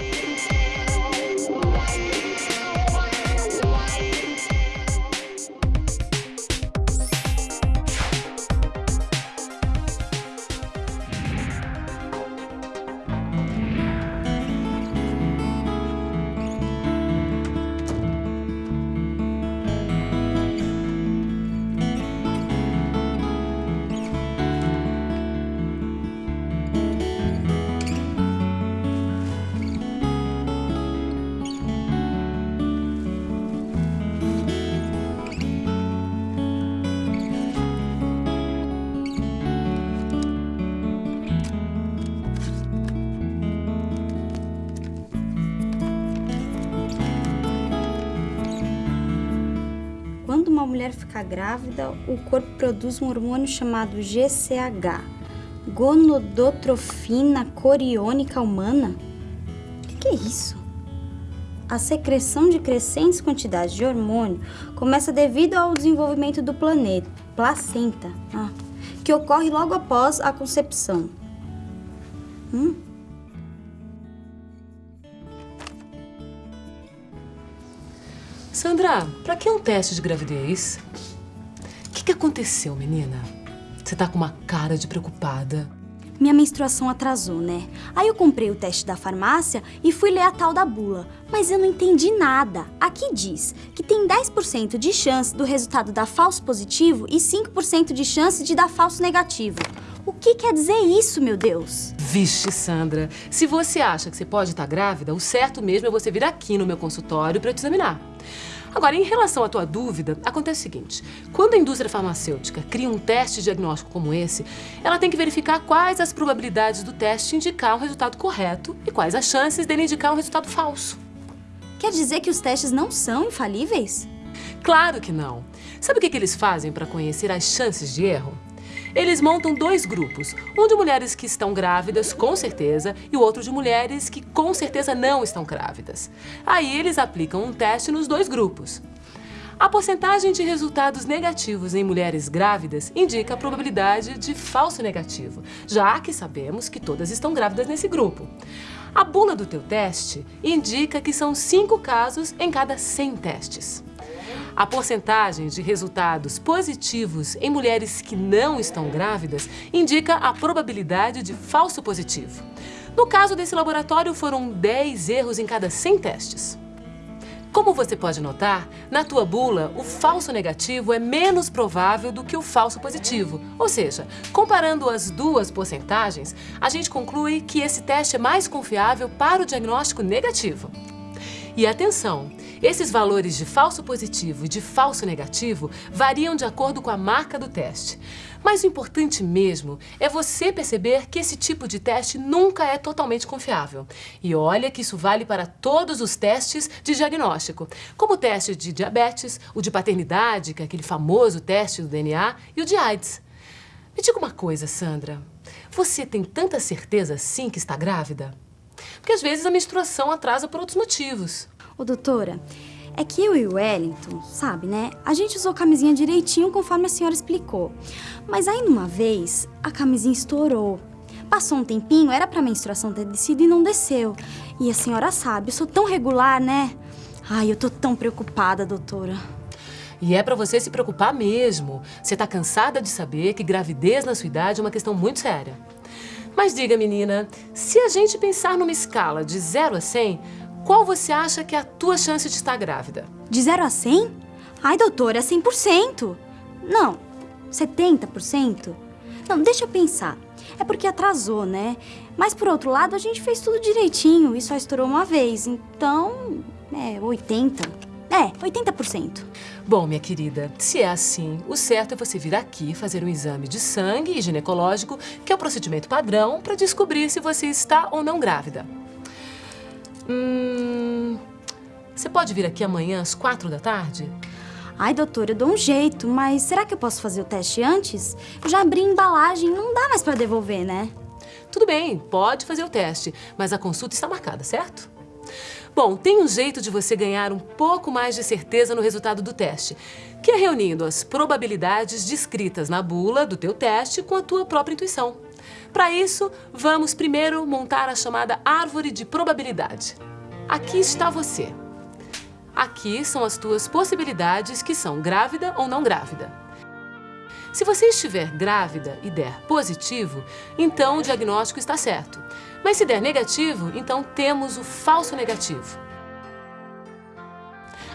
Quando uma mulher fica grávida, o corpo produz um hormônio chamado GCH, gonodotrofina coriônica humana. O que, que é isso? A secreção de crescentes quantidades de hormônio começa devido ao desenvolvimento do planeta, placenta, ah, que ocorre logo após a concepção. Hum? Sandra, pra que um teste de gravidez? O que, que aconteceu, menina? Você tá com uma cara de preocupada. Minha menstruação atrasou, né? Aí eu comprei o teste da farmácia e fui ler a tal da bula. Mas eu não entendi nada. Aqui diz que tem 10% de chance do resultado dar falso positivo e 5% de chance de dar falso negativo. O que quer dizer isso, meu Deus? Vixe, Sandra, se você acha que você pode estar grávida, o certo mesmo é você vir aqui no meu consultório para eu te examinar. Agora, em relação à tua dúvida, acontece o seguinte. Quando a indústria farmacêutica cria um teste diagnóstico como esse, ela tem que verificar quais as probabilidades do teste indicar um resultado correto e quais as chances dele indicar um resultado falso. Quer dizer que os testes não são infalíveis? Claro que não. Sabe o que, que eles fazem para conhecer as chances de erro? Eles montam dois grupos, um de mulheres que estão grávidas, com certeza, e o outro de mulheres que com certeza não estão grávidas. Aí eles aplicam um teste nos dois grupos. A porcentagem de resultados negativos em mulheres grávidas indica a probabilidade de falso negativo, já que sabemos que todas estão grávidas nesse grupo. A bula do teu teste indica que são 5 casos em cada 100 testes. A porcentagem de resultados positivos em mulheres que não estão grávidas indica a probabilidade de falso positivo. No caso desse laboratório, foram 10 erros em cada 100 testes. Como você pode notar, na tua bula, o falso negativo é menos provável do que o falso positivo. Ou seja, comparando as duas porcentagens, a gente conclui que esse teste é mais confiável para o diagnóstico negativo. E atenção, esses valores de falso positivo e de falso negativo variam de acordo com a marca do teste. Mas o importante mesmo é você perceber que esse tipo de teste nunca é totalmente confiável. E olha que isso vale para todos os testes de diagnóstico, como o teste de diabetes, o de paternidade, que é aquele famoso teste do DNA, e o de AIDS. Me diga uma coisa, Sandra. Você tem tanta certeza assim que está grávida? Porque às vezes a menstruação atrasa por outros motivos. Ô, doutora, é que eu e o Wellington, sabe, né? A gente usou a camisinha direitinho conforme a senhora explicou. Mas aí, numa vez, a camisinha estourou. Passou um tempinho, era pra menstruação ter descido e não desceu. E a senhora sabe, eu sou tão regular, né? Ai, eu tô tão preocupada, doutora. E é pra você se preocupar mesmo. Você tá cansada de saber que gravidez na sua idade é uma questão muito séria. Mas diga, menina, se a gente pensar numa escala de 0 a 100, qual você acha que é a tua chance de estar grávida? De 0 a 100? Ai, doutora, é 100%. Não, 70%? Não, deixa eu pensar. É porque atrasou, né? Mas, por outro lado, a gente fez tudo direitinho e só estourou uma vez. Então, é 80%. É, 80%. Bom, minha querida, se é assim, o certo é você vir aqui fazer um exame de sangue e ginecológico, que é o procedimento padrão, para descobrir se você está ou não grávida. Hum... Você pode vir aqui amanhã às quatro da tarde? Ai, doutora, eu dou um jeito, mas será que eu posso fazer o teste antes? Eu já abri a embalagem, não dá mais pra devolver, né? Tudo bem, pode fazer o teste, mas a consulta está marcada, certo? Bom, tem um jeito de você ganhar um pouco mais de certeza no resultado do teste, que é reunindo as probabilidades descritas na bula do teu teste com a tua própria intuição. Para isso, vamos primeiro montar a chamada árvore de probabilidade. Aqui está você. Aqui são as tuas possibilidades que são grávida ou não grávida. Se você estiver grávida e der positivo, então o diagnóstico está certo. Mas se der negativo, então temos o falso negativo.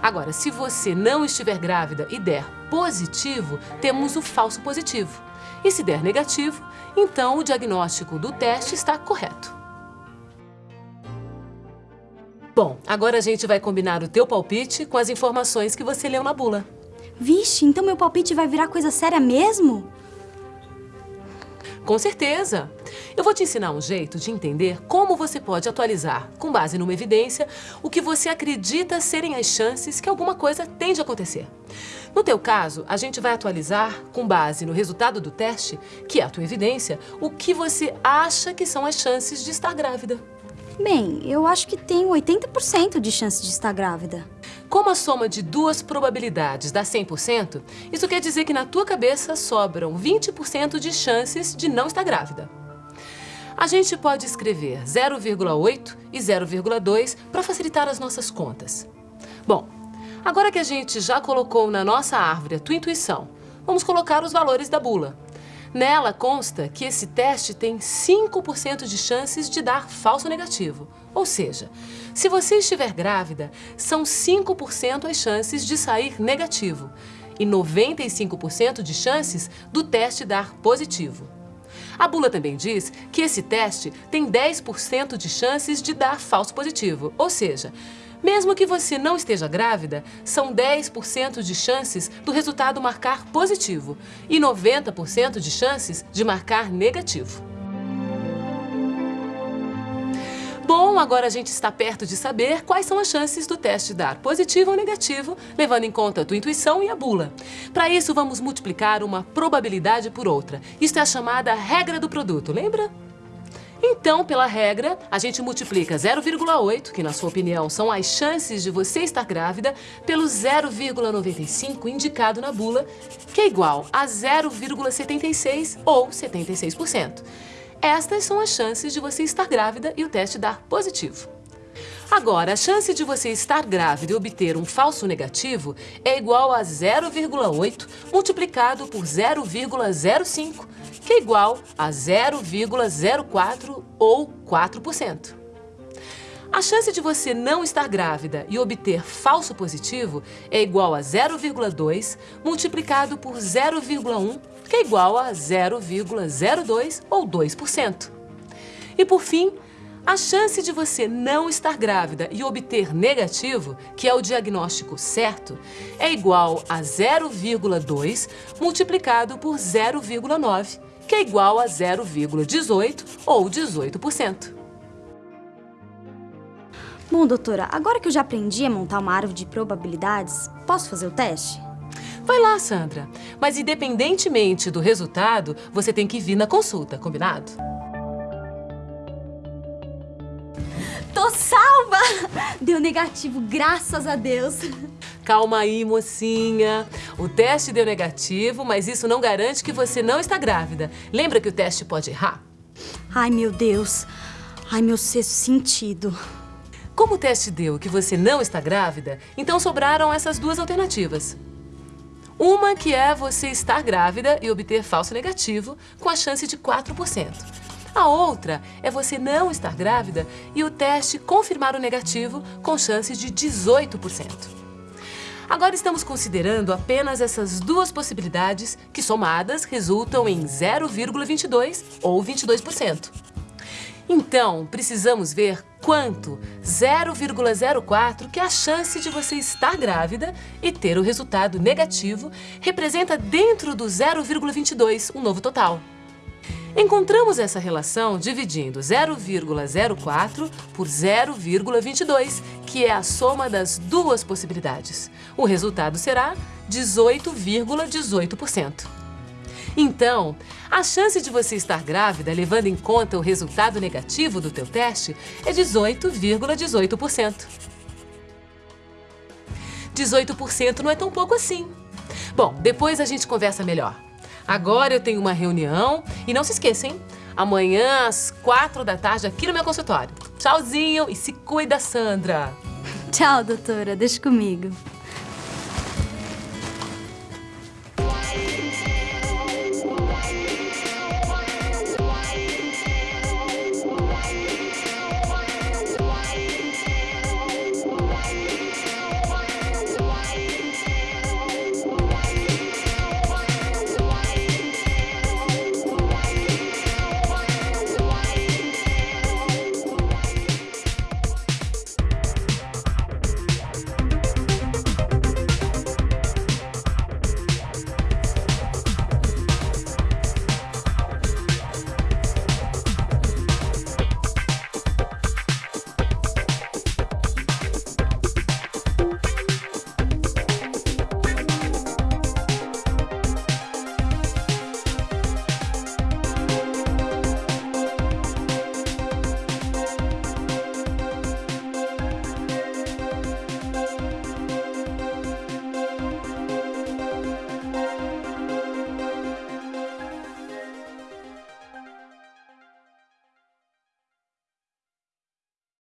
Agora, se você não estiver grávida e der positivo, temos o falso positivo. E se der negativo, então o diagnóstico do teste está correto. Bom, agora a gente vai combinar o teu palpite com as informações que você leu na bula. Vixe, então meu palpite vai virar coisa séria mesmo? Com certeza! Eu vou te ensinar um jeito de entender como você pode atualizar, com base numa evidência, o que você acredita serem as chances que alguma coisa tende a acontecer. No teu caso, a gente vai atualizar, com base no resultado do teste, que é a tua evidência, o que você acha que são as chances de estar grávida. Bem, eu acho que tenho 80% de chance de estar grávida. Como a soma de duas probabilidades dá 100%, isso quer dizer que na tua cabeça sobram 20% de chances de não estar grávida. A gente pode escrever 0,8 e 0,2 para facilitar as nossas contas. Bom, agora que a gente já colocou na nossa árvore a tua intuição, vamos colocar os valores da bula. Nela consta que esse teste tem 5% de chances de dar falso negativo. Ou seja, se você estiver grávida, são 5% as chances de sair negativo e 95% de chances do teste dar positivo. A bula também diz que esse teste tem 10% de chances de dar falso positivo, ou seja, mesmo que você não esteja grávida, são 10% de chances do resultado marcar positivo e 90% de chances de marcar negativo. Bom, agora a gente está perto de saber quais são as chances do teste dar positivo ou negativo, levando em conta a tua intuição e a bula. Para isso, vamos multiplicar uma probabilidade por outra. Isto é a chamada regra do produto, lembra? Então, pela regra, a gente multiplica 0,8, que na sua opinião são as chances de você estar grávida, pelo 0,95 indicado na bula, que é igual a 0,76 ou 76%. Estas são as chances de você estar grávida e o teste dar positivo. Agora, a chance de você estar grávida e obter um falso negativo é igual a 0,8 multiplicado por 0,05, que é igual a 0,04 ou 4%. A chance de você não estar grávida e obter falso positivo é igual a 0,2 multiplicado por 0,1, que é igual a 0,02 ou 2%. E por fim, a chance de você não estar grávida e obter negativo, que é o diagnóstico certo, é igual a 0,2 multiplicado por 0,9, que é igual a 0,18 ou 18%. Bom, doutora, agora que eu já aprendi a montar uma árvore de probabilidades, posso fazer o teste? Vai lá, Sandra. Mas independentemente do resultado, você tem que vir na consulta, combinado? Tô salva! Deu negativo, graças a Deus. Calma aí, mocinha. O teste deu negativo, mas isso não garante que você não está grávida. Lembra que o teste pode errar? Ai, meu Deus. Ai, meu sexto sentido. Como o teste deu que você não está grávida, então sobraram essas duas alternativas. Uma que é você estar grávida e obter falso negativo com a chance de 4%. A outra é você não estar grávida e o teste confirmar o negativo com chance de 18%. Agora estamos considerando apenas essas duas possibilidades que somadas resultam em 0,22 ou 22%. Então, precisamos ver quanto 0,04, que é a chance de você estar grávida e ter o resultado negativo, representa dentro do 0,22, um novo total. Encontramos essa relação dividindo 0,04 por 0,22, que é a soma das duas possibilidades. O resultado será 18,18%. Então, a chance de você estar grávida, levando em conta o resultado negativo do teu teste, é 18,18%. 18% não é tão pouco assim. Bom, depois a gente conversa melhor. Agora eu tenho uma reunião e não se esqueçam, amanhã às quatro da tarde aqui no meu consultório. Tchauzinho e se cuida, Sandra! Tchau, doutora. Deixa comigo.